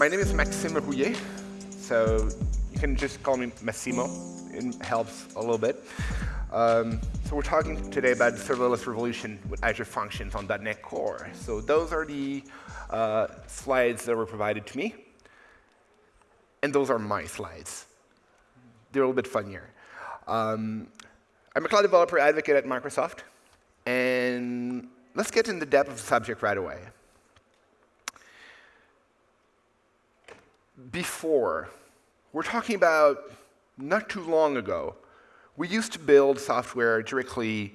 My name is Maxime Rouiller, so you can just call me Massimo. It helps a little bit. Um, so we're talking today about the serverless revolution with Azure Functions on .NET Core. So those are the uh, slides that were provided to me. And those are my slides. They're a little bit funnier. Um, I'm a cloud developer advocate at Microsoft. And let's get in the depth of the subject right away. Before. We're talking about not too long ago. We used to build software directly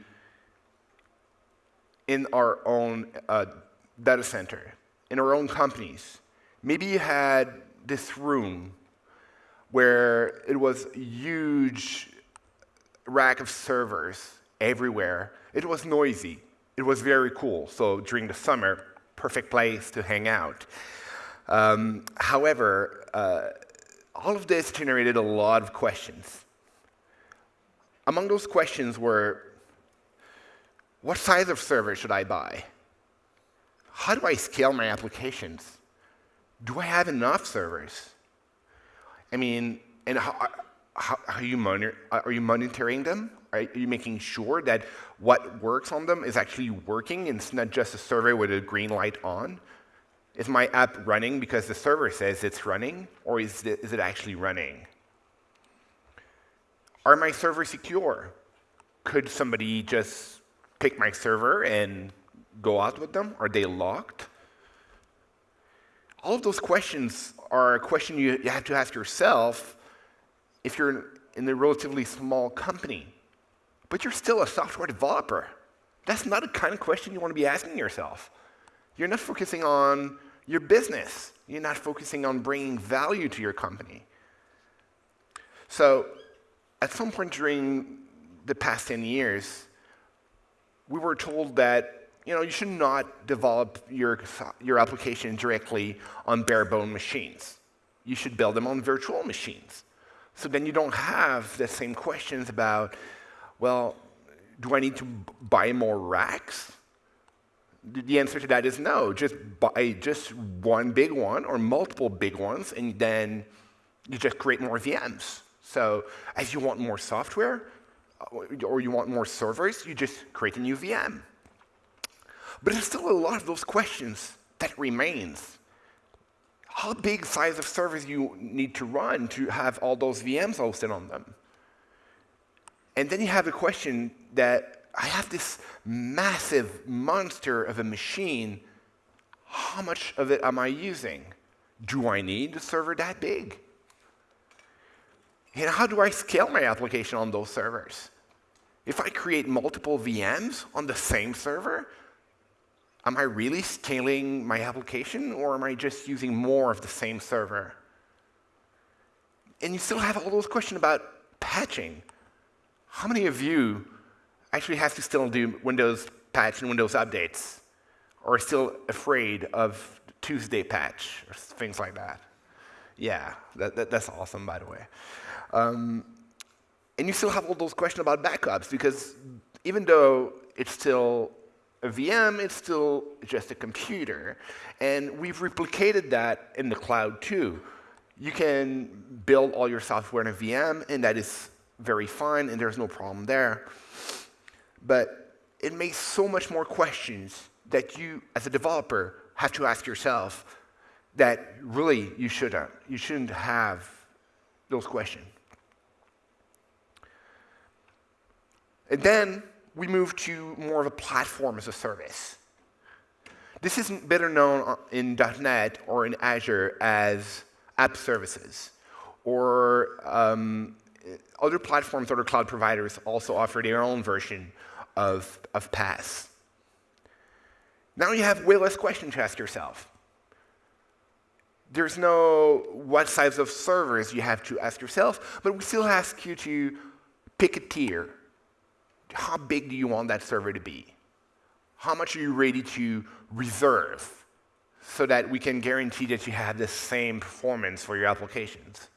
in our own uh, data center, in our own companies. Maybe you had this room where it was a huge rack of servers everywhere. It was noisy. It was very cool. So during the summer, perfect place to hang out. Um, however, uh, all of this generated a lot of questions. Among those questions were, what size of server should I buy? How do I scale my applications? Do I have enough servers? I mean, and how, how, you monitor, are you monitoring them? Are you making sure that what works on them is actually working and it's not just a server with a green light on? Is my app running because the server says it's running, or is it, is it actually running? Are my servers secure? Could somebody just pick my server and go out with them? Are they locked? All of those questions are a question you, you have to ask yourself if you're in a relatively small company, but you're still a software developer. That's not the kind of question you want to be asking yourself. You're not focusing on your business. You're not focusing on bringing value to your company. So, at some point during the past 10 years, we were told that you know, you should not develop your, your application directly on bare bone machines. You should build them on virtual machines. So then you don't have the same questions about, well, do I need to buy more racks? The answer to that is no. Just buy just one big one or multiple big ones, and then you just create more VMs. So as you want more software uh, or you want more servers, you just create a new VM. But there's still a lot of those questions that remains. How big size of servers you need to run to have all those VMs hosted on them? And then you have a question that I have this massive monster of a machine. How much of it am I using? Do I need a server that big? And how do I scale my application on those servers? If I create multiple VMs on the same server, am I really scaling my application or am I just using more of the same server? And you still have all those questions about patching. How many of you actually has to still do Windows patch and Windows updates, or still afraid of Tuesday patch, or things like that. Yeah, that, that, that's awesome, by the way. Um, and you still have all those questions about backups, because even though it's still a VM, it's still just a computer. And we've replicated that in the cloud too. You can build all your software in a VM, and that is very fine, and there's no problem there but it makes so much more questions that you, as a developer, have to ask yourself that really you shouldn't. You shouldn't have those questions. And then we move to more of a platform as a service. This is better known in .NET or in Azure as app services. Or um, other platforms, other cloud providers also offer their own version of, of PaaS. Now you have way less questions to ask yourself. There's no what size of servers you have to ask yourself, but we still ask you to pick a tier. How big do you want that server to be? How much are you ready to reserve so that we can guarantee that you have the same performance for your applications?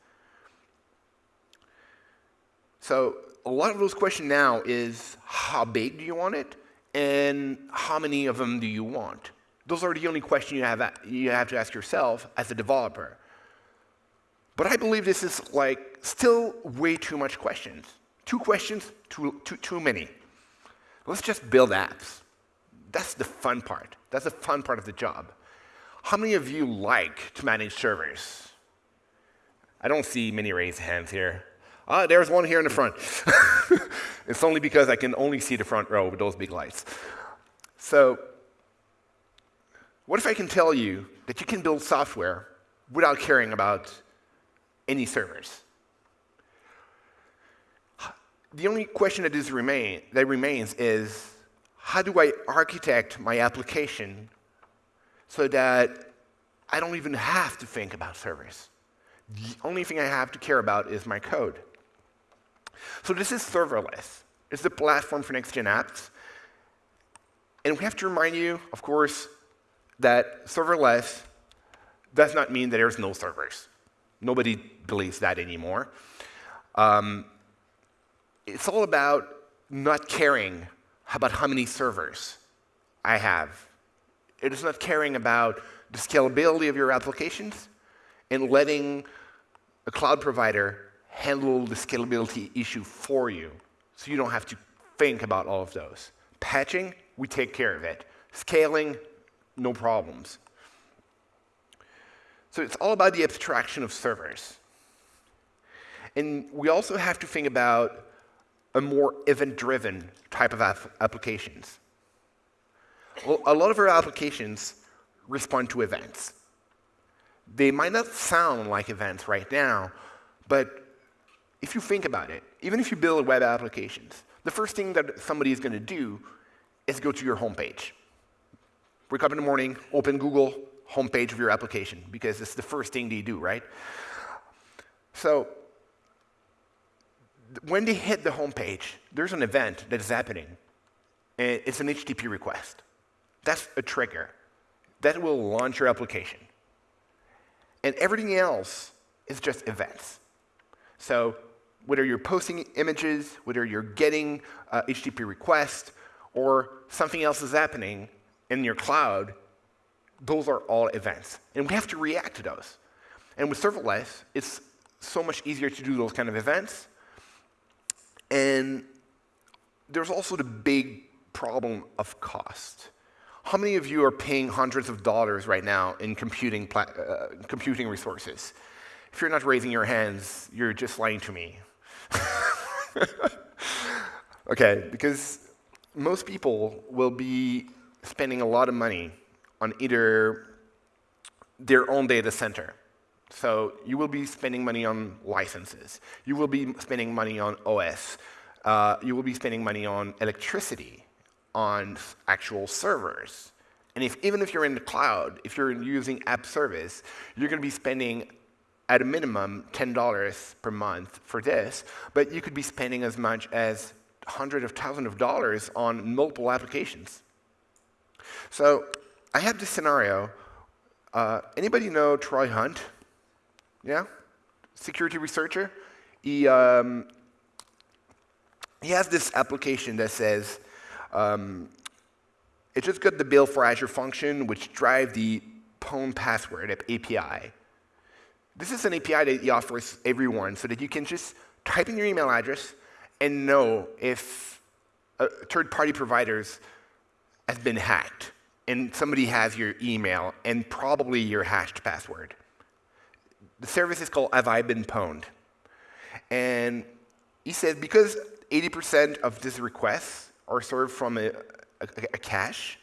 So a lot of those questions now is how big do you want it and how many of them do you want? Those are the only questions you have, you have to ask yourself as a developer. But I believe this is like still way too much questions. Two questions, too, too, too many. Let's just build apps. That's the fun part. That's the fun part of the job. How many of you like to manage servers? I don't see many raised hands here. Ah, there's one here in the front. it's only because I can only see the front row with those big lights. So, what if I can tell you that you can build software without caring about any servers? The only question that, is remain, that remains is how do I architect my application so that I don't even have to think about servers? The only thing I have to care about is my code. So this is serverless. It's the platform for next-gen apps. And we have to remind you, of course, that serverless does not mean that there's no servers. Nobody believes that anymore. Um, it's all about not caring about how many servers I have. It is not caring about the scalability of your applications and letting a cloud provider handle the scalability issue for you so you don't have to think about all of those. Patching, we take care of it. Scaling, no problems. So it's all about the abstraction of servers. And we also have to think about a more event-driven type of applications. Well, a lot of our applications respond to events. They might not sound like events right now, but if you think about it, even if you build web applications, the first thing that somebody is going to do is go to your homepage. Wake up in the morning, open Google, homepage of your application, because it's the first thing they do, right? So when they hit the homepage, there's an event that is happening. And it's an HTTP request. That's a trigger. That will launch your application. And everything else is just events. So whether you're posting images, whether you're getting uh, HTTP requests, or something else is happening in your cloud, those are all events. And we have to react to those. And with serverless, it's so much easier to do those kind of events. And there's also the big problem of cost. How many of you are paying hundreds of dollars right now in computing, uh, computing resources? If you're not raising your hands, you're just lying to me. okay, because most people will be spending a lot of money on either their own data center. So you will be spending money on licenses. You will be spending money on OS. Uh, you will be spending money on electricity, on actual servers. And if, even if you're in the cloud, if you're using app service, you're going to be spending at a minimum $10 per month for this, but you could be spending as much as hundreds of thousands of dollars on multiple applications. So I have this scenario. Uh, anybody know Troy Hunt? Yeah? Security researcher? He, um, he has this application that says, um, it just got the bill for Azure Function, which drive the PWN password API. This is an API that he offers everyone so that you can just type in your email address and know if uh, third-party providers has been hacked and somebody has your email and probably your hashed password. The service is called Have I Been Pwned? And he says because 80% of these requests are served from a, a, a cache,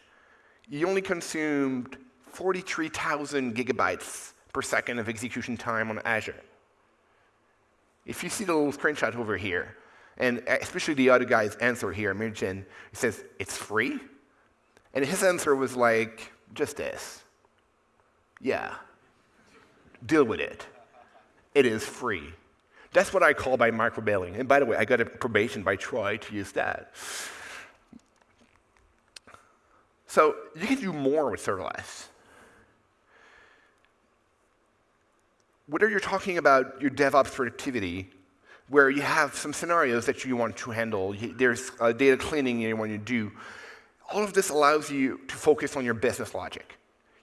you only consumed 43,000 gigabytes per second of execution time on Azure. If you see the little screenshot over here, and especially the other guy's answer here, Mirjan, he says, it's free? And his answer was like, just this. Yeah, deal with it. It is free. That's what I call by microbilling. And by the way, I got a probation by Troy to use that. So you can do more with serverless. Whether you're talking about your DevOps productivity, where you have some scenarios that you want to handle, there's uh, data cleaning you want to do, all of this allows you to focus on your business logic.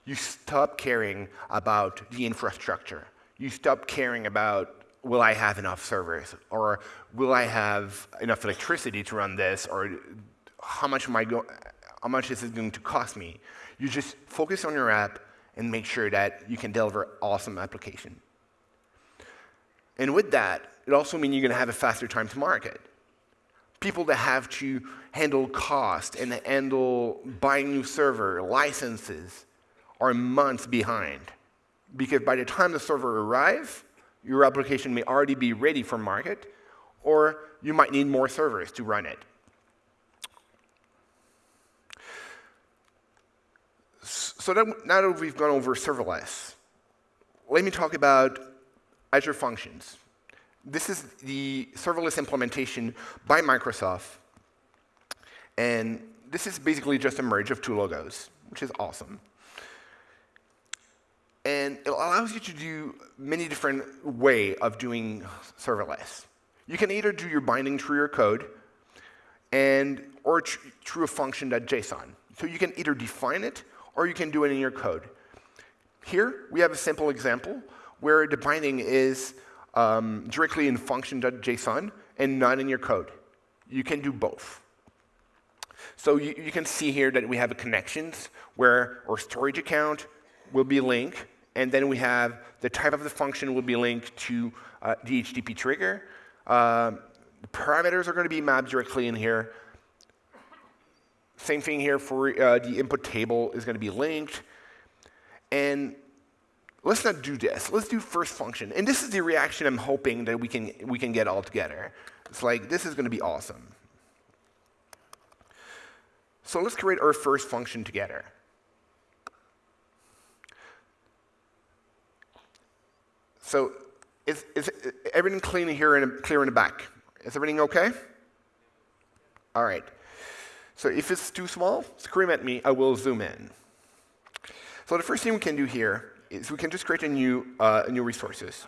You stop caring about the infrastructure. You stop caring about will I have enough servers or will I have enough electricity to run this or how much am I go how much is it going to cost me? You just focus on your app and make sure that you can deliver awesome application. And with that, it also means you're going to have a faster time to market. People that have to handle cost and handle buying new server, licenses, are months behind. Because by the time the server arrives, your application may already be ready for market, or you might need more servers to run it. So now that we've gone over serverless, let me talk about Azure Functions. This is the serverless implementation by Microsoft. And this is basically just a merge of two logos, which is awesome. And it allows you to do many different way of doing serverless. You can either do your binding through your code and or through a function.json. So you can either define it or you can do it in your code. Here, we have a simple example where the binding is um, directly in function.json and not in your code. You can do both. So you, you, can see here that we have a connections where our storage account will be linked and then we have the type of the function will be linked to uh, the HTTP trigger. Uh, the parameters are going to be mapped directly in here. Same thing here for uh, the input table is going to be linked. And let's not do this. Let's do first function. And this is the reaction I'm hoping that we can, we can get all together. It's like, this is going to be awesome. So let's create our first function together. So is, is everything clean here and clear in the back? Is everything okay? All right. So if it's too small, scream at me. I will zoom in. So the first thing we can do here is we can just create a new, uh, new resources.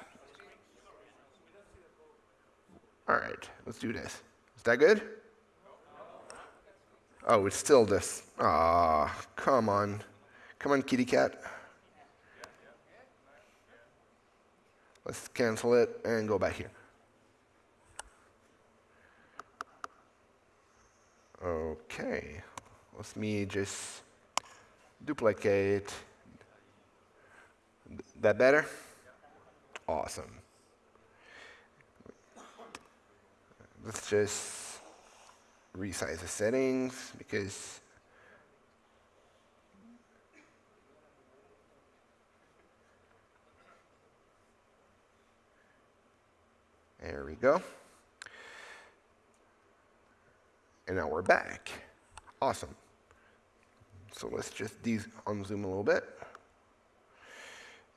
All right, let's do this. Is that good? Oh, it's still this. Ah, come on. Come on, kitty cat. Let's cancel it and go back here. Okay, let me just duplicate. That better? Awesome. Let's just resize the settings because There we go. And now we're back. Awesome. So let's just unzoom a little bit.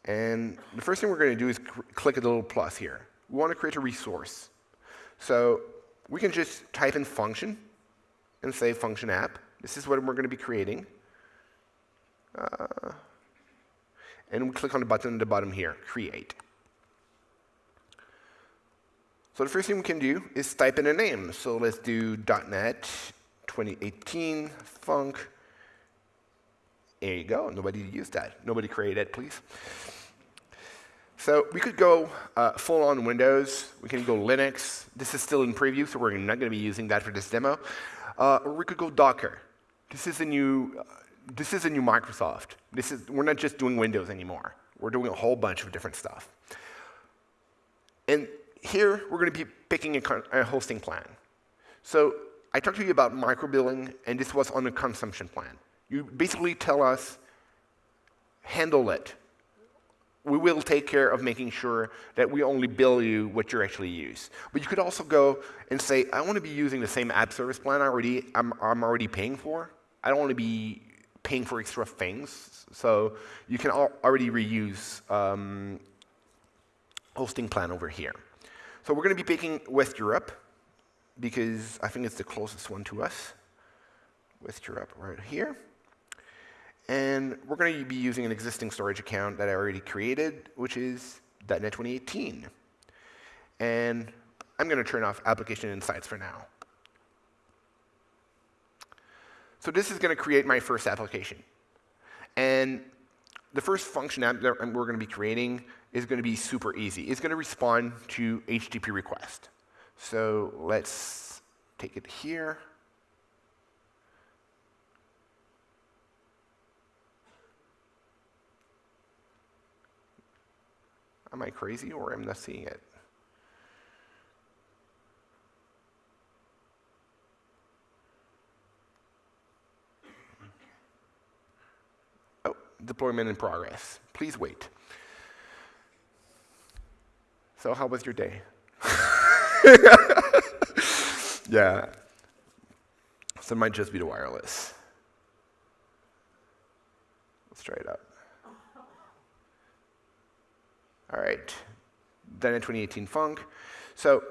And the first thing we're going to do is click the little plus here. We want to create a resource. So we can just type in function and say function app. This is what we're going to be creating. Uh, and we click on the button at the bottom here, create. So the first thing we can do is type in a name. So let's do .NET 2018 Funk. There you go. Nobody used that. Nobody created it, please. So we could go uh, full on Windows. We can go Linux. This is still in preview, so we're not going to be using that for this demo. Uh, or we could go Docker. This is a new. Uh, this is a new Microsoft. This is, we're not just doing Windows anymore. We're doing a whole bunch of different stuff. And here, we're going to be picking a, a, hosting plan. So I talked to you about microbilling, and this was on a consumption plan. You basically tell us, handle it. We will take care of making sure that we only bill you what you actually use. But you could also go and say, I want to be using the same app service plan I already, I'm, I'm already paying for. I don't want to be paying for extra things. So you can already reuse um, hosting plan over here. So we're going to be picking West Europe because I think it's the closest one to us. West Europe right here. And we're going to be using an existing storage account that I already created, which is .NET 2018. And I'm going to turn off Application Insights for now. So this is going to create my first application. And the first function that we're going to be creating is going to be super easy. It's going to respond to HTTP request. So let's take it here. Am I crazy or am I not seeing it? Oh, deployment in progress. Please wait. So how was your day? yeah. So it might just be the wireless. Let's try it out. All right, done in 2018 Funk. So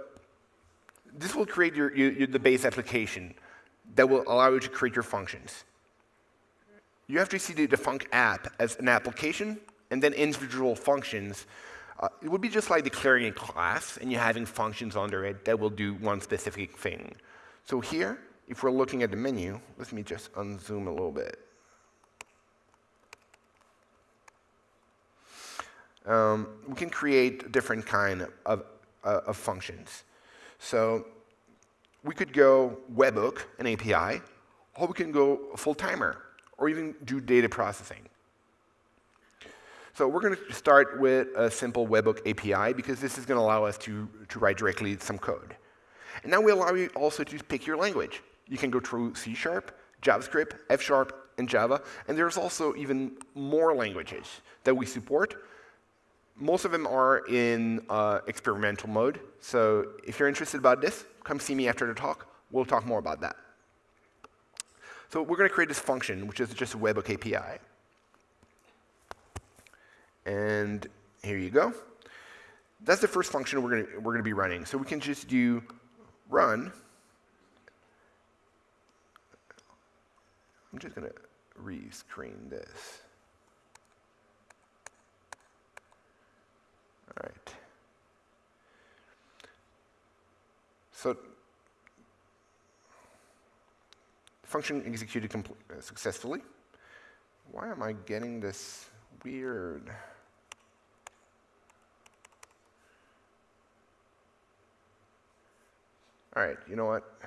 this will create your, your, the base application that will allow you to create your functions. You have to see the, the Func app as an application and then individual functions. Uh, it would be just like declaring a class and you having functions under it that will do one specific thing. So here, if we're looking at the menu, let me just unzoom a little bit. Um, we can create different kind of, uh, of functions. So we could go webhook, an API, or we can go full timer, or even do data processing. So we're going to start with a simple webhook API because this is going to allow us to, to write directly some code. And now we allow you also to pick your language. You can go through C Sharp, JavaScript, F Sharp, and Java. And there's also even more languages that we support most of them are in uh, experimental mode. So if you're interested about this, come see me after the talk. We'll talk more about that. So we're going to create this function, which is just a webhook API. And here you go. That's the first function we're going we're going to be running. So we can just do run. I'm just going to re-screen this. All right. So function executed uh, successfully. Why am I getting this weird? All right, you know what?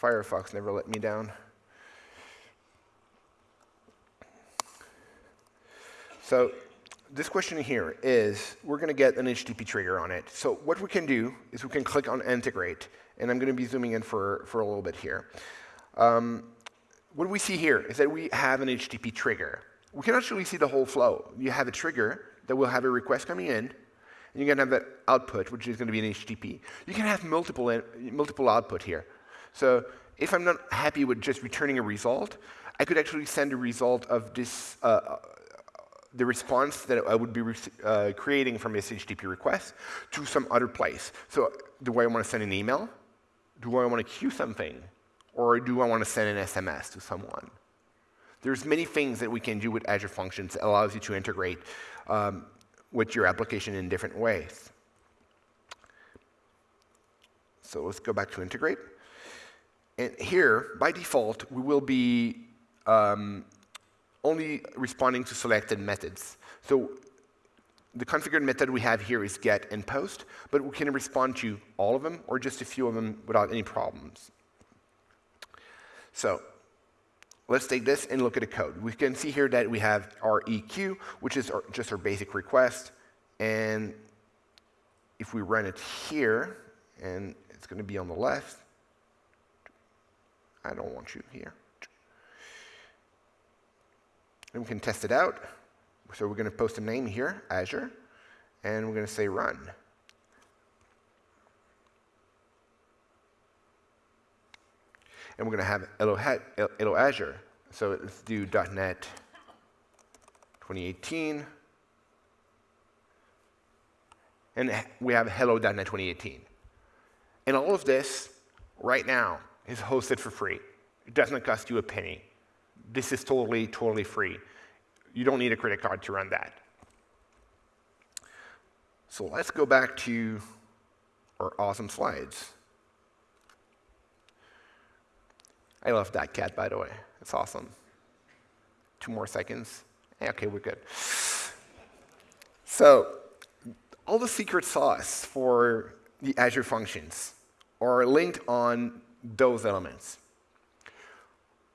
Firefox never let me down. So this question here is, we're going to get an HTTP trigger on it. So what we can do is we can click on integrate, and I'm going to be zooming in for, for a little bit here. Um, what we see here is that we have an HTTP trigger. We can actually see the whole flow. You have a trigger that will have a request coming in, and you're going to have that output, which is going to be an HTTP. You can have multiple, in, multiple output here. So if I'm not happy with just returning a result, I could actually send a result of this uh, the response that I would be uh, creating from this HTTP request to some other place. So do I want to send an email? Do I want to queue something? Or do I want to send an SMS to someone? There's many things that we can do with Azure Functions that allows you to integrate um, with your application in different ways. So let's go back to integrate. And here, by default, we will be um, only responding to selected methods. So the configured method we have here is get and post, but we can respond to all of them or just a few of them without any problems. So let's take this and look at the code. We can see here that we have our req, which is our, just our basic request. And if we run it here, and it's going to be on the left, I don't want you here. And we can test it out. So we're going to post a name here, Azure, and we're going to say run. And we're going to have hello, hello Azure. So let's do .NET 2018. And we have hello.NET 2018. And all of this, right now, is hosted for free. It doesn't cost you a penny. This is totally, totally free. You don't need a credit card to run that. So let's go back to our awesome slides. I love that cat, by the way. It's awesome. Two more seconds. Okay, we're good. So, all the secret sauce for the Azure functions are linked on those elements.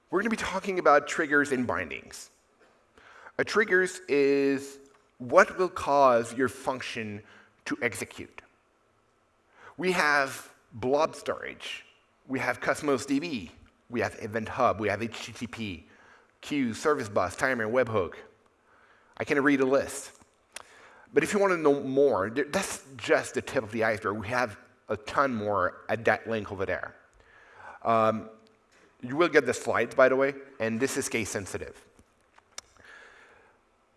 We're going to be talking about triggers and bindings. A triggers is what will cause your function to execute. We have blob storage. We have Cosmos DB. We have Event Hub. We have HTTP, queue, service bus, timer, webhook. I can read a list. But if you want to know more, that's just the tip of the iceberg. We have a ton more at that link over there. Um, you will get the slides, by the way, and this is case sensitive.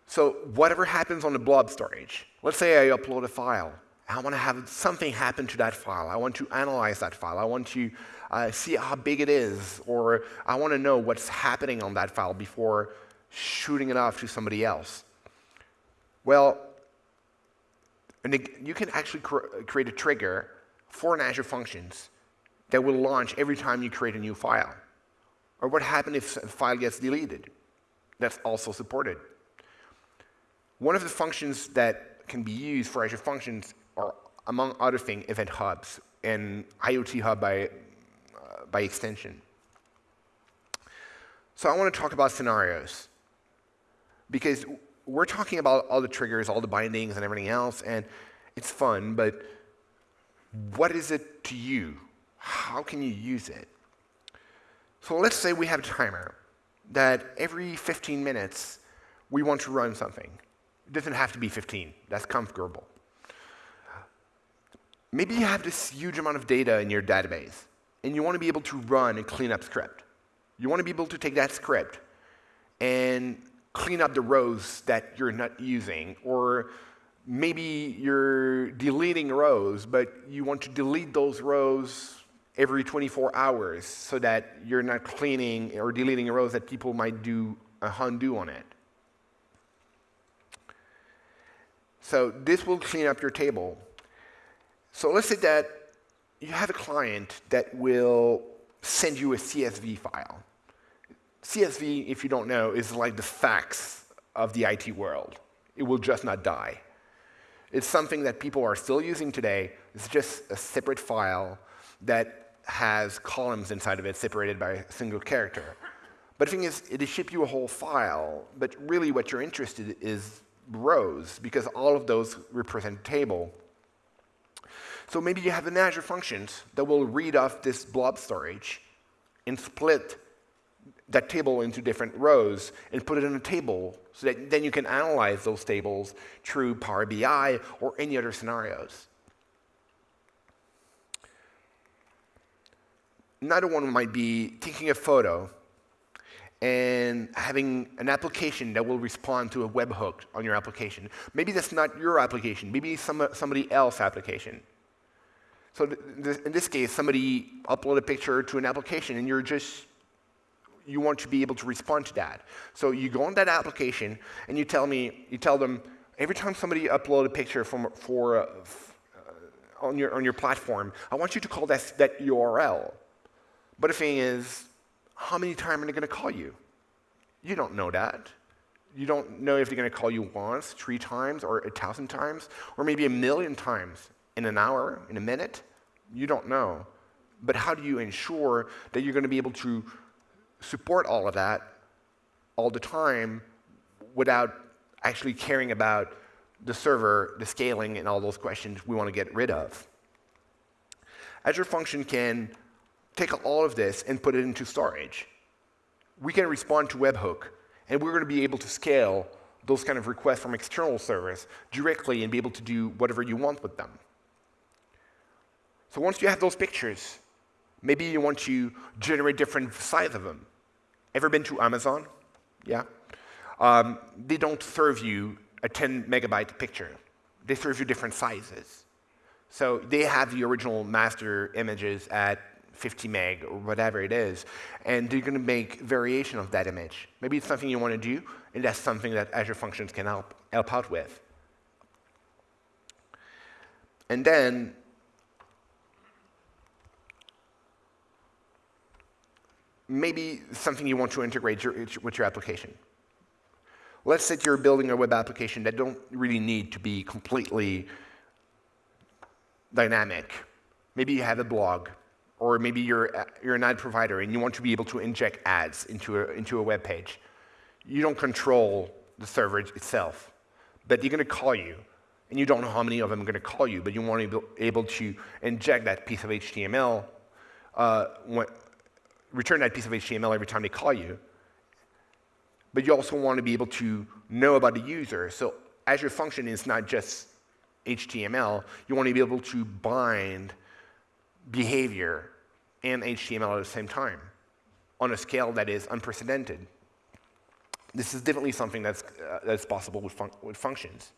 So whatever happens on the blob storage, let's say I upload a file. I want to have something happen to that file. I want to analyze that file. I want to uh, see how big it is, or I want to know what's happening on that file before shooting it off to somebody else. Well, you can actually cr create a trigger for an Azure Functions that will launch every time you create a new file. Or what happens if a file gets deleted? That's also supported. One of the functions that can be used for Azure Functions are, among other things, Event Hubs and IoT Hub by, uh, by extension. So I want to talk about scenarios because we're talking about all the triggers, all the bindings, and everything else, and it's fun, but what is it to you? How can you use it? So let's say we have a timer that every 15 minutes we want to run something. It doesn't have to be 15, that's comfortable. Maybe you have this huge amount of data in your database and you want to be able to run a cleanup script. You want to be able to take that script and clean up the rows that you're not using, or maybe you're deleting rows, but you want to delete those rows every 24 hours so that you're not cleaning or deleting rows that people might do a undo on it. So this will clean up your table. So let's say that you have a client that will send you a CSV file. CSV, if you don't know, is like the fax of the IT world. It will just not die. It's something that people are still using today. It's just a separate file that has columns inside of it separated by a single character. But the thing is, it'll ship you a whole file, but really what you're interested in is rows, because all of those represent a table. So maybe you have an Azure Functions that will read off this blob storage and split that table into different rows and put it in a table so that then you can analyze those tables through Power BI or any other scenarios. Another one might be taking a photo and having an application that will respond to a webhook on your application. Maybe that's not your application, maybe some, somebody else's application. So th th in this case, somebody upload a picture to an application and you're just you want to be able to respond to that. So you go on that application and you tell me, you tell them, every time somebody upload a picture from, for, uh, on, your, on your platform, I want you to call that, that URL. But the thing is, how many times are they going to call you? You don't know that. You don't know if they're going to call you once, three times, or a thousand times, or maybe a million times in an hour, in a minute. You don't know. But how do you ensure that you're going to be able to support all of that all the time without actually caring about the server, the scaling, and all those questions we want to get rid of. Azure Function can take all of this and put it into storage. We can respond to webhook, and we're going to be able to scale those kind of requests from external servers directly and be able to do whatever you want with them. So once you have those pictures, maybe you want to generate different size of them. Ever been to Amazon? Yeah? Um, they don't serve you a 10 megabyte picture. They serve you different sizes. So they have the original master images at 50 meg or whatever it is, and they're going to make variation of that image. Maybe it's something you want to do, and that's something that Azure Functions can help, help out with. And then maybe something you want to integrate your, with your application. Let's say you're building a web application that don't really need to be completely dynamic. Maybe you have a blog, or maybe you're, you're an ad provider and you want to be able to inject ads into a, into a web page. You don't control the server itself, but they're going to call you, and you don't know how many of them are going to call you, but you want to be able to inject that piece of HTML, uh, when, return that piece of HTML every time they call you. But you also want to be able to know about the user. So Azure Function is not just HTML. You want to be able to bind behavior and HTML at the same time on a scale that is unprecedented. This is definitely something that's, uh, that's possible with, fun with functions.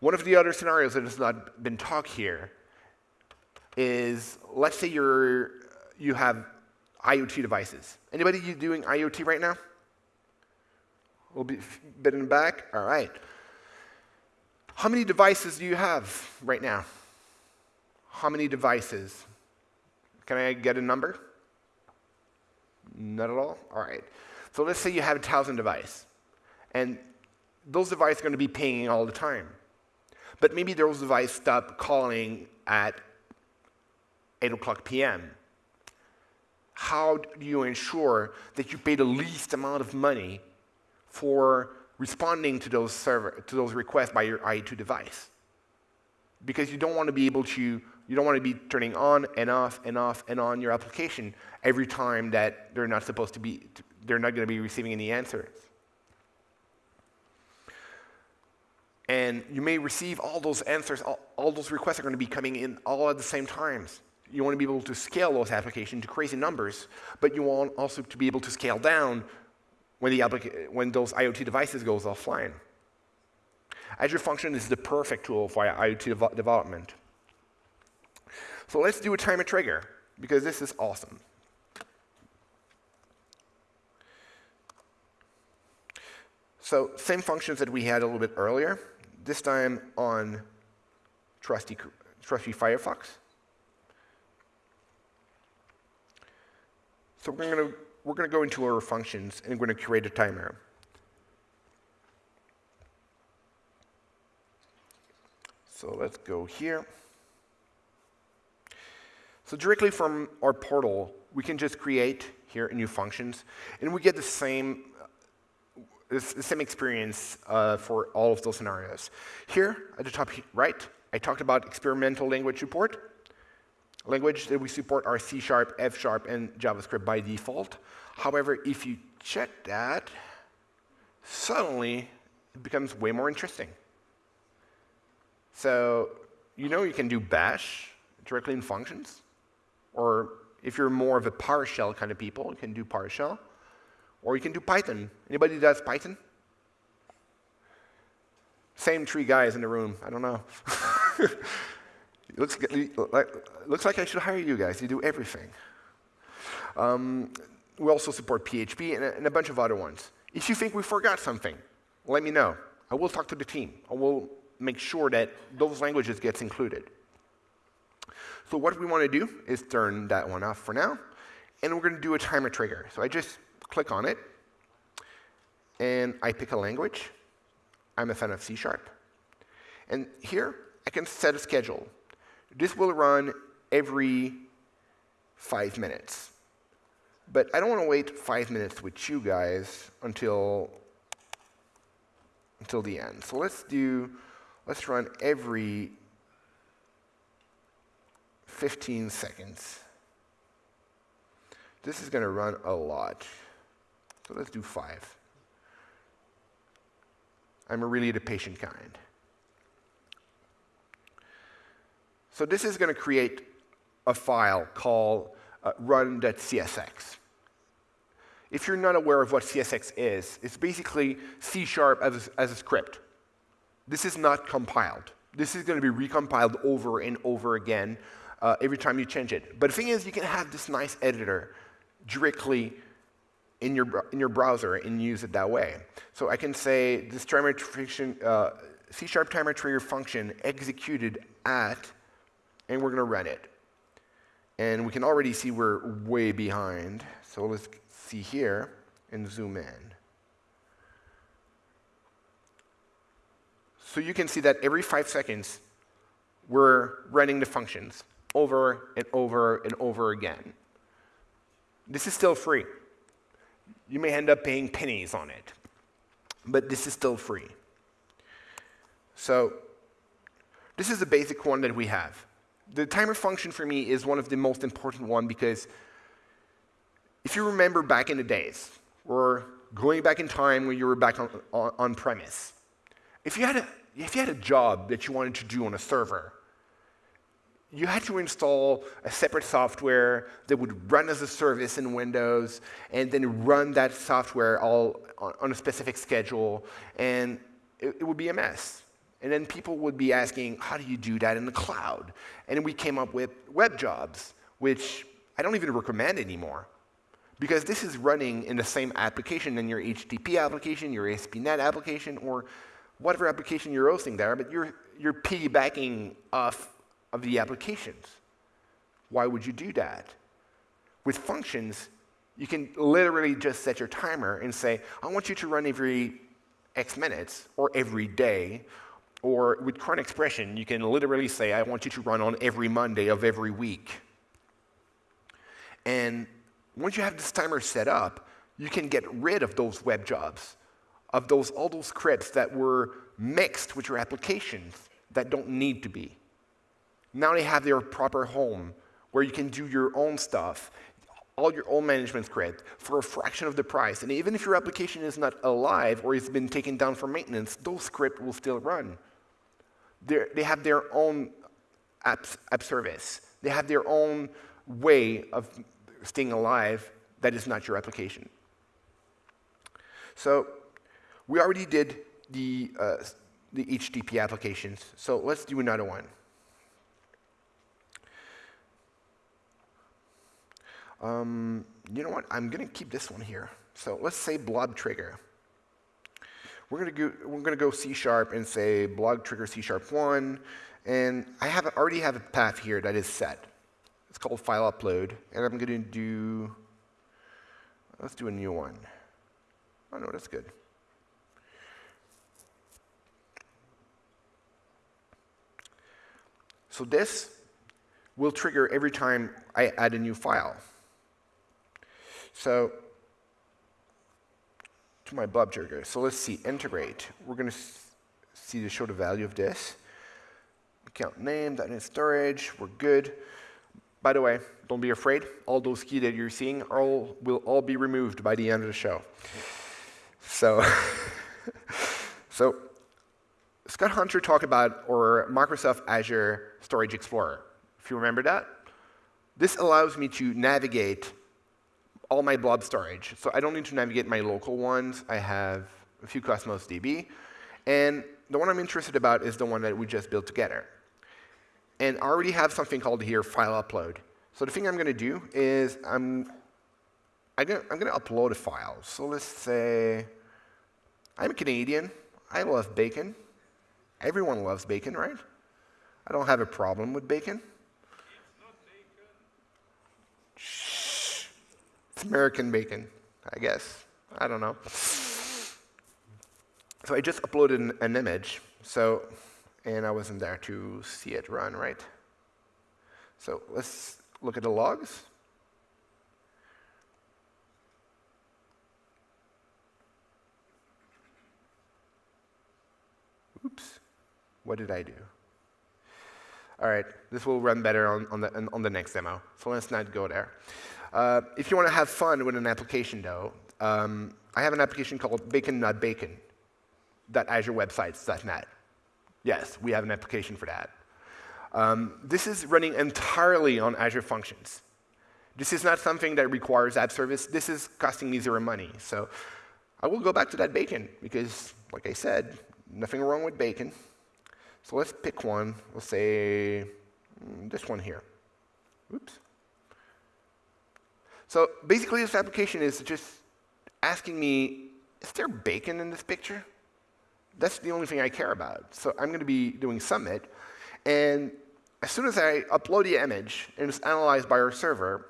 One of the other scenarios that has not been talked here is let's say you're, you have IoT devices. Anybody doing IoT right now? A little bit, bit in the back? All right. How many devices do you have right now? How many devices? Can I get a number? Not at all? All right. So let's say you have a 1,000 devices, and those devices are going to be pinging all the time. But maybe those devices stop calling at 8 o'clock p.m. How do you ensure that you pay the least amount of money for responding to those, server, to those requests by your IoT device? Because you don't want to be able to, you don't want to be turning on and off and off and on your application every time that they're not supposed to be, they're not going to be receiving any answers. And you may receive all those answers, all, all, those requests are going to be coming in all at the same times. You want to be able to scale those applications to crazy numbers, but you want also to be able to scale down when, the when those IoT devices goes offline. Azure Function is the perfect tool for IoT dev development. So let's do a timer trigger, because this is awesome. So same functions that we had a little bit earlier, this time on trusty, trusty Firefox. So we're going to we're going to go into our functions and we're going to create a timer. So let's go here. So directly from our portal, we can just create here new functions, and we get the same the same experience uh, for all of those scenarios. Here, at the top right, I talked about experimental language support. Language that we support are C Sharp, F Sharp, and JavaScript by default. However, if you check that, suddenly it becomes way more interesting. So you know you can do bash directly in functions. Or if you're more of a PowerShell kind of people, you can do PowerShell. Or you can do Python. Anybody does Python? Same three guys in the room. I don't know. looks, like, looks like I should hire you guys. You do everything. Um, we also support PHP and a, and a bunch of other ones. If you think we forgot something, let me know. I will talk to the team. I will make sure that those languages gets included. So what we want to do is turn that one off for now, and we're going to do a timer trigger. So I just click on it, and I pick a language. I'm a fan of C Sharp. And here, I can set a schedule. This will run every five minutes. But I don't want to wait five minutes with you guys until, until the end. So let's do, let's run every 15 seconds. This is going to run a lot. So let's do five. I'm really the patient kind. So this is going to create a file called uh, run.csx. If you're not aware of what CSX is, it's basically C sharp as as a script. This is not compiled. This is going to be recompiled over and over again uh, every time you change it. But the thing is, you can have this nice editor directly in your, in your browser and use it that way. So I can say this timer uh, C sharp timer trigger function executed at, and we're going to run it. And we can already see we're way behind. So let's see here and zoom in. So you can see that every five seconds, we're running the functions over and over and over again. This is still free. You may end up paying pennies on it, but this is still free. So this is the basic one that we have. The timer function for me is one of the most important one because if you remember back in the days, or going back in time when you were back on, on, on premise, if you, had a, if you had a job that you wanted to do on a server, you had to install a separate software that would run as a service in Windows and then run that software all on, on a specific schedule, and it, it, would be a mess. And then people would be asking, how do you do that in the cloud? And we came up with web jobs, which I don't even recommend anymore. Because this is running in the same application in your HTTP application, your ASP.NET application, or whatever application you're hosting there, but you're, you're piggybacking off of the applications. Why would you do that? With functions, you can literally just set your timer and say, I want you to run every X minutes or every day. Or with cron expression, you can literally say, I want you to run on every Monday of every week. And once you have this timer set up, you can get rid of those web jobs, of those all those scripts that were mixed with your applications that don't need to be. Now they have their proper home where you can do your own stuff, all your own management script for a fraction of the price. And even if your application is not alive or it's been taken down for maintenance, those scripts will still run. They're, they have their own app, app service. They have their own way of staying alive that is not your application. So we already did the, uh, the HTTP applications. So let's do another one. Um, you know what? I'm going to keep this one here. So let's say blob trigger. We're going to go, we're going to go C sharp and say blob trigger C sharp 1. And I have already have a path here that is set. It's called file upload. And I'm going to do, let's do a new one. Oh, no, that's good. So this will trigger every time I add a new file. So to my blob trigger. So let's see, integrate. We're going to see to show the value of this. Account name, .NET storage, we're good. By the way, don't be afraid. All those keys that you're seeing all, will all be removed by the end of the show. So, so Scott Hunter talked about or Microsoft Azure Storage Explorer. If you remember that, this allows me to navigate all my blob storage. So I don't need to navigate my local ones. I have a few Cosmos DB. And the one I'm interested about is the one that we just built together. And I already have something called here file upload. So the thing I'm going to do is I'm, I'm going to upload a file. So let's say I'm a Canadian. I love bacon. Everyone loves bacon, right? I don't have a problem with bacon. It's American bacon, I guess. I don't know. So I just uploaded an, an image, so, and I wasn't there to see it run, right? So let's look at the logs. Oops, what did I do? All right, this will run better on, on, the, on the next demo, so let's not go there. Uh, if you want to have fun with an application, though, um, I have an application called Bacon Not Bacon. AzureWebsites.net. Yes, we have an application for that. Um, this is running entirely on Azure Functions. This is not something that requires app service. This is costing me zero money. So I will go back to that bacon because, like I said, nothing wrong with bacon. So let's pick one. We'll say mm, this one here. Oops. So basically, this application is just asking me, is there bacon in this picture? That's the only thing I care about. So I'm going to be doing submit. And as soon as I upload the image and it's analyzed by our server,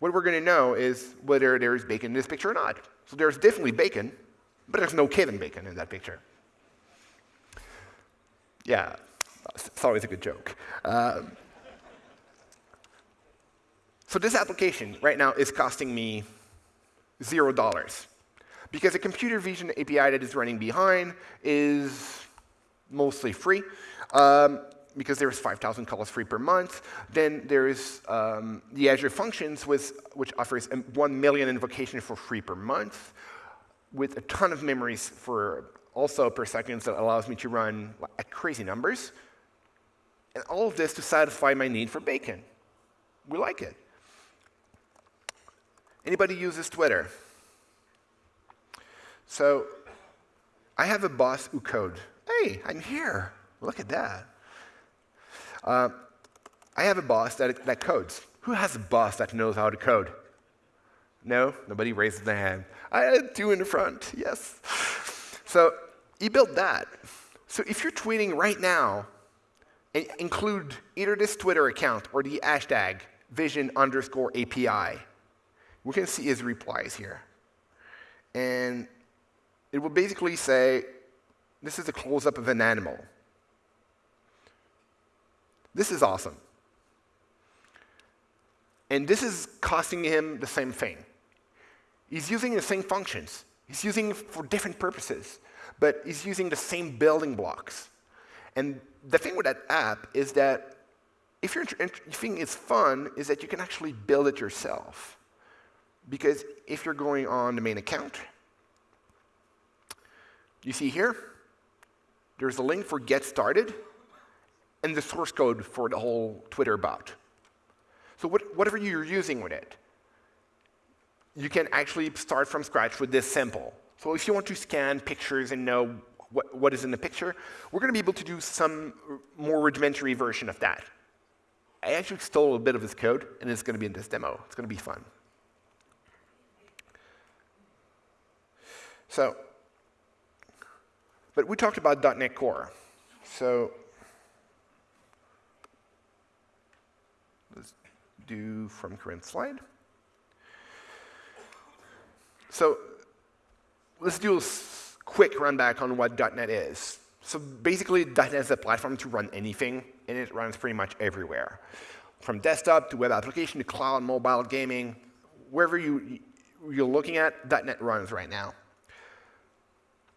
what we're going to know is whether there's bacon in this picture or not. So there's definitely bacon, but there's no Kevin Bacon in that picture. Yeah, it's always a good joke. Uh, so this application right now is costing me zero dollars because the computer vision API that is running behind is mostly free. Um, because there's 5,000 calls free per month. Then there's um, the Azure Functions, with, which offers 1 million invocations for free per month, with a ton of memories for also per second that allows me to run at crazy numbers. And all of this to satisfy my need for bacon. We like it. Anybody uses Twitter? So I have a boss who code. Hey, I'm here. Look at that. Uh, I have a boss that, that codes. Who has a boss that knows how to code? No? Nobody raises their hand. I had two in the front, yes. So you built that. So if you're tweeting right now, include either this Twitter account or the hashtag vision underscore API. We can see his replies here. And it will basically say, this is a close-up of an animal. This is awesome. And this is costing him the same thing. He's using the same functions. He's using it for different purposes, but he's using the same building blocks. And the thing with that app is that if you think it's fun, is that you can actually build it yourself. Because if you're going on the main account, you see here, there's a link for get started and the source code for the whole Twitter bot. So what, whatever you're using with it, you can actually start from scratch with this simple. So if you want to scan pictures and know what, what is in the picture, we're going to be able to do some more rudimentary version of that. I actually stole a bit of his code, and it's going to be in this demo. It's going to be fun. So, but we talked about .NET Core. So let's do from current slide. So let's do a quick run back on what .NET is. So basically, .NET is a platform to run anything, and it runs pretty much everywhere. From desktop to web application to cloud, mobile, gaming, wherever you, you're looking at, .NET runs right now.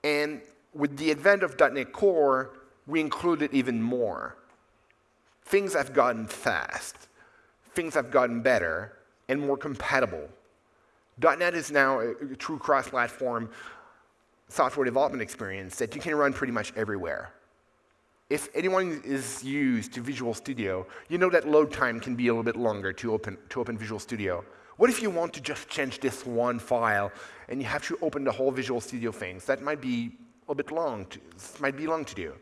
And with the advent of .NET Core, we included even more. Things have gotten fast. Things have gotten better and more compatible. .NET is now a, true cross-platform software development experience that you can run pretty much everywhere. If anyone is used to Visual Studio, you know that load time can be a little bit longer to open, to open Visual Studio. What if you want to just change this one file and you have to open the whole Visual Studio things? That might be a bit long, to, might be long to do.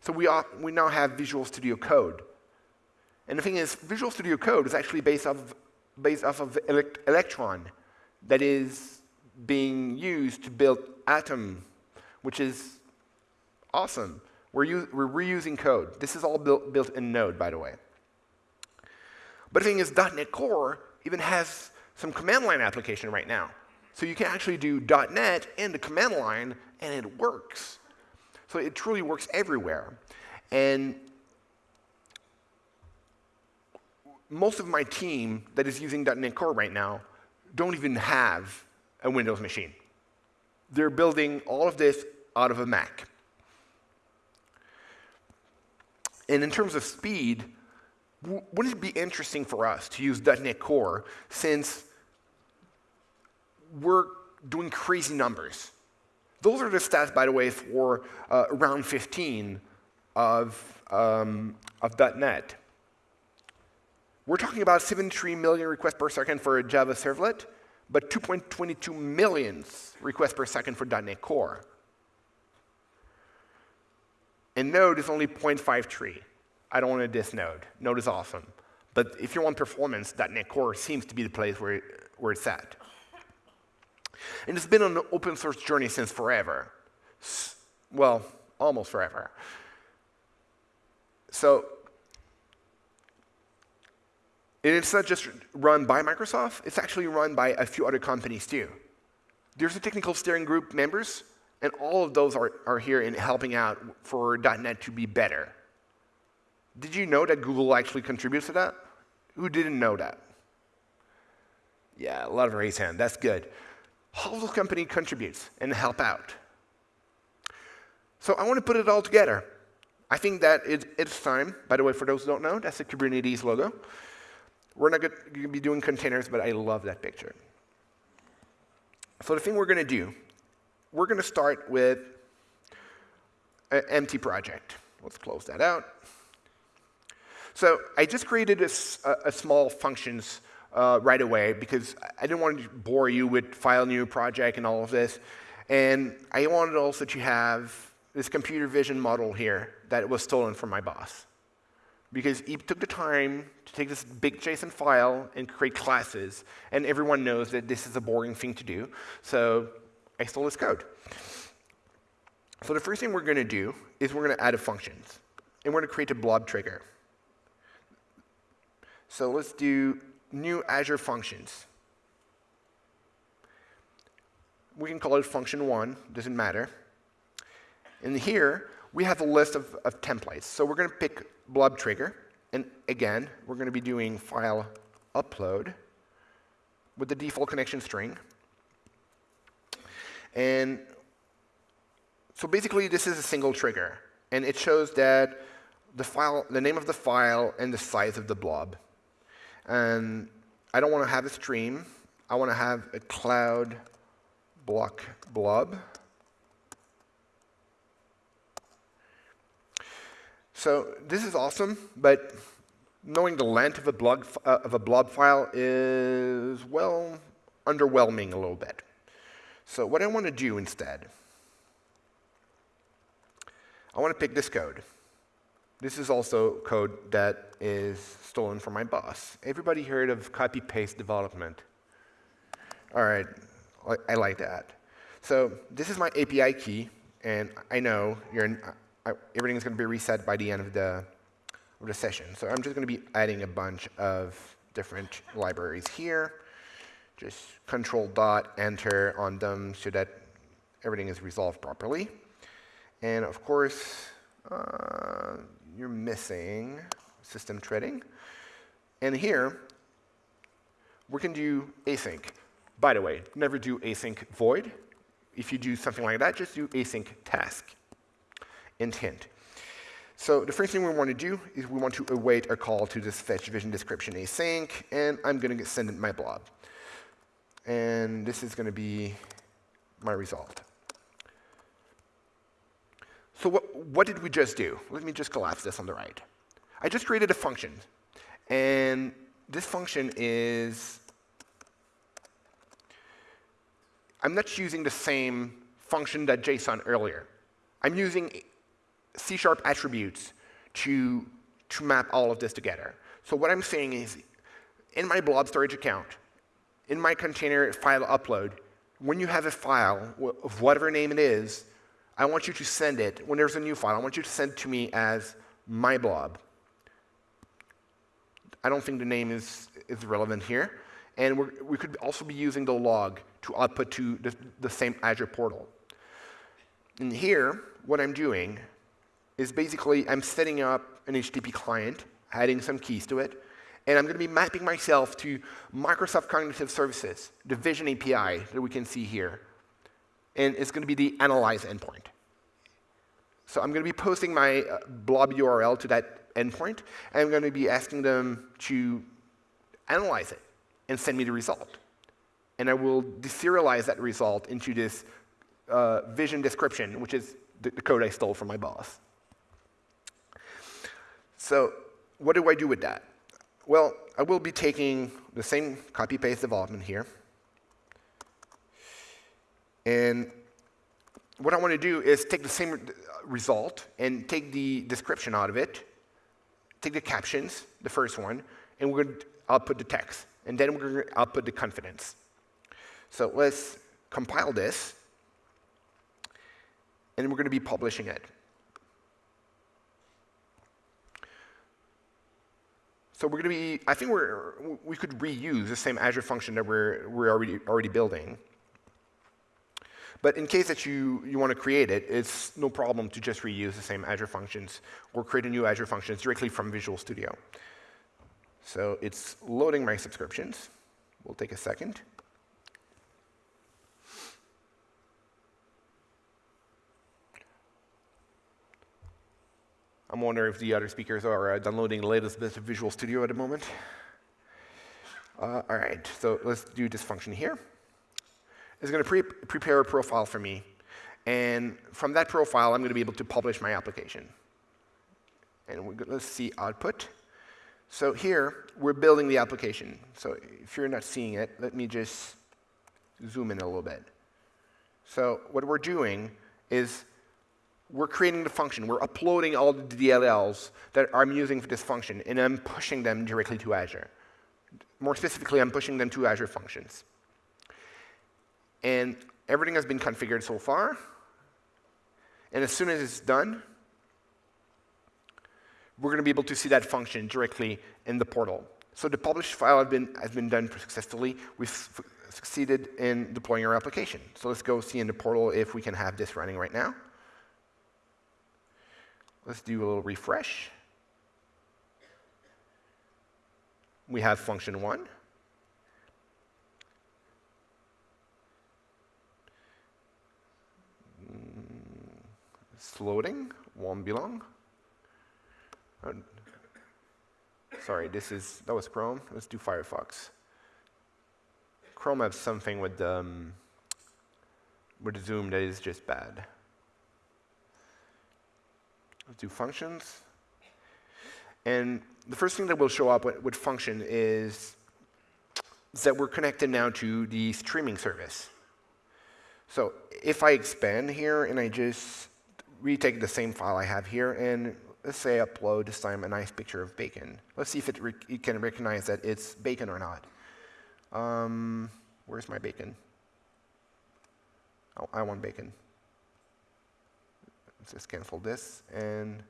So we, are, we now have Visual Studio Code. And the thing is, Visual Studio Code is actually based off, based off of elect Electron that is being used to build Atom, which is awesome. We're, we're reusing code. This is all built, built in Node, by the way. But the thing is, .NET Core even has some command line application right now. So you can actually do .NET in the command line, and it works. So it truly works everywhere. And most of my team that is using .NET Core right now don't even have a Windows machine. They're building all of this out of a Mac. And in terms of speed, wouldn't it be interesting for us to use .NET Core since we're doing crazy numbers? Those are the stats, by the way, for uh, round 15 of, um, of .NET. We're talking about 73 million requests per second for a Java servlet, but 2.22 million requests per second for .NET Core. And Node is only 0.53. I don't want to diss Node. Node is awesome. But if you want performance, .NET Core seems to be the place where, it, where it's at. And it's been an open source journey since forever. Well, almost forever. So it's not just run by Microsoft, it's actually run by a few other companies too. There's a technical steering group members, and all of those are, are here in helping out for .NET to be better. Did you know that Google actually contributes to that? Who didn't know that? Yeah, a lot of raised hand. That's good. All the company contributes and help out. So I want to put it all together. I think that it, it's time. By the way, for those who don't know, that's the Kubernetes logo. We're not going to be doing containers, but I love that picture. So the thing we're going to do, we're going to start with an empty project. Let's close that out. So I just created a, a small functions uh, right away because I didn't want to bore you with file new project and all of this. And I wanted also to have this computer vision model here that was stolen from my boss. Because he took the time to take this big JSON file and create classes, and everyone knows that this is a boring thing to do, so I stole his code. So the first thing we're going to do is we're going to add a functions, and we're going to create a blob trigger. So let's do new Azure functions. We can call it function one, doesn't matter. And here, we have a list of, of templates. So we're going to pick blob trigger. And again, we're going to be doing file upload with the default connection string. And so basically, this is a single trigger. And it shows that the file, the name of the file and the size of the blob. And I don't want to have a stream. I want to have a cloud block blob. So this is awesome, but knowing the length of a blob, uh, of a blob file is, well, underwhelming a little bit. So what I want to do instead, I want to pick this code. This is also code that is stolen from my boss. Everybody heard of copy-paste development? All right, I like that. So this is my API key, and I know in, I, everything is going to be reset by the end of the, of the session. So I'm just going to be adding a bunch of different libraries here. Just control dot enter on them so that everything is resolved properly. And of course, uh, you're missing system threading. And here, we can do async. By the way, never do async void. If you do something like that, just do async task. Intent. So the first thing we want to do is we want to await a call to this fetch vision description async, and I'm going to send it my blob. And this is going to be my result. So what, what did we just do? Let me just collapse this on the right. I just created a function. And this function is, I'm not using the same function that JSON earlier. I'm using C-sharp attributes to, to map all of this together. So what I'm saying is, in my blob storage account, in my container file upload, when you have a file of whatever name it is, I want you to send it, when there's a new file, I want you to send it to me as my blob. I don't think the name is, is relevant here. And we could also be using the log to output to the, the same Azure portal. And here, what I'm doing is basically I'm setting up an HTTP client, adding some keys to it, and I'm going to be mapping myself to Microsoft Cognitive Services, the Vision API that we can see here and it's going to be the analyze endpoint. So I'm going to be posting my uh, blob URL to that endpoint, and I'm going to be asking them to analyze it and send me the result. And I will deserialize that result into this uh, vision description, which is the, the code I stole from my boss. So what do I do with that? Well, I will be taking the same copy-paste development here, and what I want to do is take the same result and take the description out of it, take the captions, the first one, and we're going to output the text. And then we're going to output the confidence. So let's compile this, and we're going to be publishing it. So we're going to be, I think we're, we could reuse the same Azure function that we're, we're already, already building. But in case that you, you want to create it, it's no problem to just reuse the same Azure functions or create a new Azure functions directly from Visual Studio. So it's loading my subscriptions. We'll take a second. I'm wondering if the other speakers are uh, downloading the latest bit of Visual Studio at the moment. Uh, all right, so let's do this function here. It's going to pre prepare a profile for me. And from that profile, I'm going to be able to publish my application. And we're let's see output. So here, we're building the application. So if you're not seeing it, let me just zoom in a little bit. So what we're doing is we're creating the function. We're uploading all the DLLs that I'm using for this function, and I'm pushing them directly to Azure. More specifically, I'm pushing them to Azure Functions. And everything has been configured so far. And as soon as it's done, we're going to be able to see that function directly in the portal. So the published file has been, has been done successfully. We've succeeded in deploying our application. So let's go see in the portal if we can have this running right now. Let's do a little refresh. We have function one. It's loading, won't be long. Uh, sorry, this is, that was Chrome. Let's do Firefox. Chrome has something with, um, with Zoom that is just bad. Let's do functions. And the first thing that will show up with, with function is that we're connected now to the streaming service. So if I expand here and I just retake the same file I have here and let's say upload this time a nice picture of bacon. Let's see if it, it can recognize that it's bacon or not. Um, where's my bacon? Oh, I want bacon. Let's just cancel this and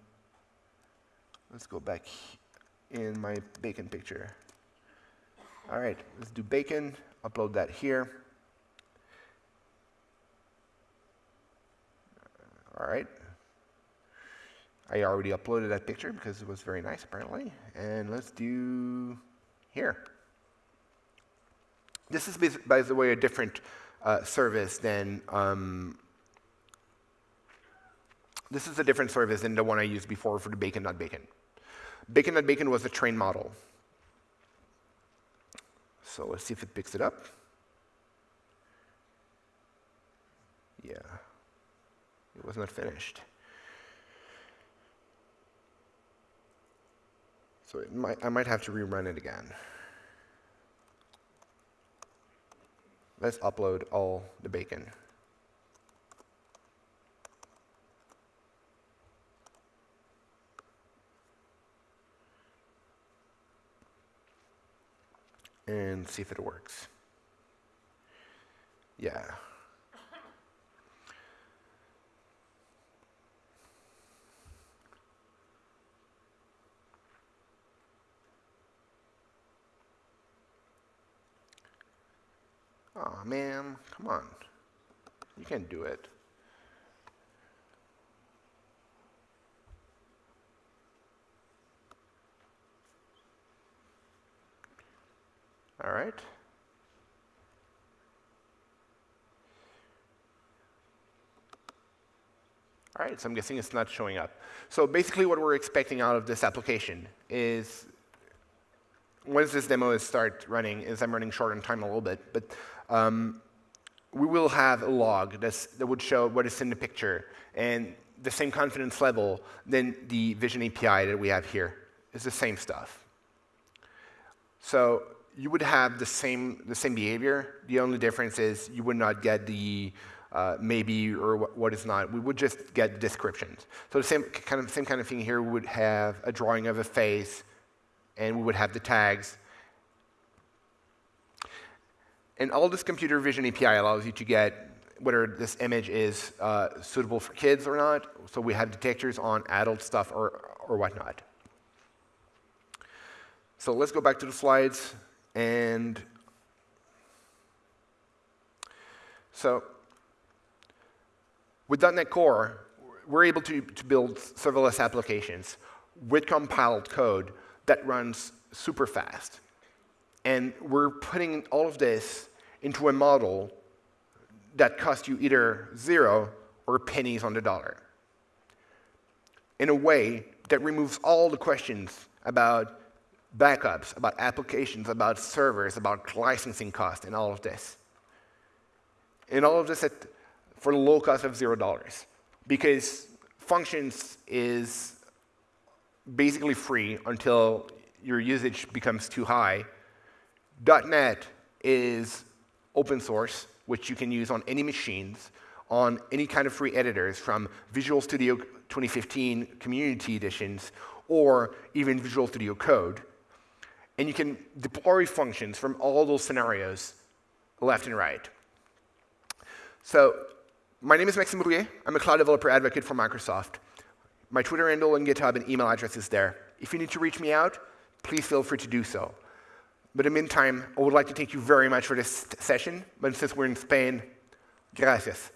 let's go back in my bacon picture. All right, let's do bacon, upload that here. All right. I already uploaded that picture because it was very nice apparently. And let's do here. This is, by the way, a different uh, service than um, this is a different service than the one I used before for the bacon.bacon. Bacon.bacon bacon Bacon Not Bacon was a train model. So let's see if it picks it up. Yeah, it was not finished. So might, I might have to rerun it again. Let's upload all the bacon. and see if it works. Yeah. Oh man, come on. You can do it. All right. All right, so I'm guessing it's not showing up. So basically what we're expecting out of this application is once this demo is start running, is I'm running short on time a little bit, but um, we will have a log that would show what is in the picture and the same confidence level than the Vision API that we have here. It's the same stuff. So you would have the same, the same behavior. The only difference is you would not get the uh, maybe or what, is not. We would just get descriptions. So the same kind of, same kind of thing here, would have a drawing of a face, and we would have the tags. And all this computer vision API allows you to get whether this image is uh, suitable for kids or not. So we have detectors on adult stuff or, or whatnot. So let's go back to the slides. And so with .NET Core, we're able to, to build serverless applications with compiled code that runs super fast. And we're putting all of this into a model that costs you either zero or pennies on the dollar in a way that removes all the questions about backups, about applications, about servers, about licensing costs, and all of this. And all of this at, for the low cost of zero dollars. Because functions is basically free until your usage becomes too high. .NET is open source, which you can use on any machines, on any kind of free editors, from Visual Studio 2015 Community Editions, or even Visual Studio Code. And you can deploy functions from all those scenarios, left and right. So my name is Maxime Rouiller. I'm a cloud developer advocate for Microsoft. My Twitter handle and GitHub and email address is there. If you need to reach me out, please feel free to do so. But in the meantime, I would like to thank you very much for this session. But since we're in Spain, gracias.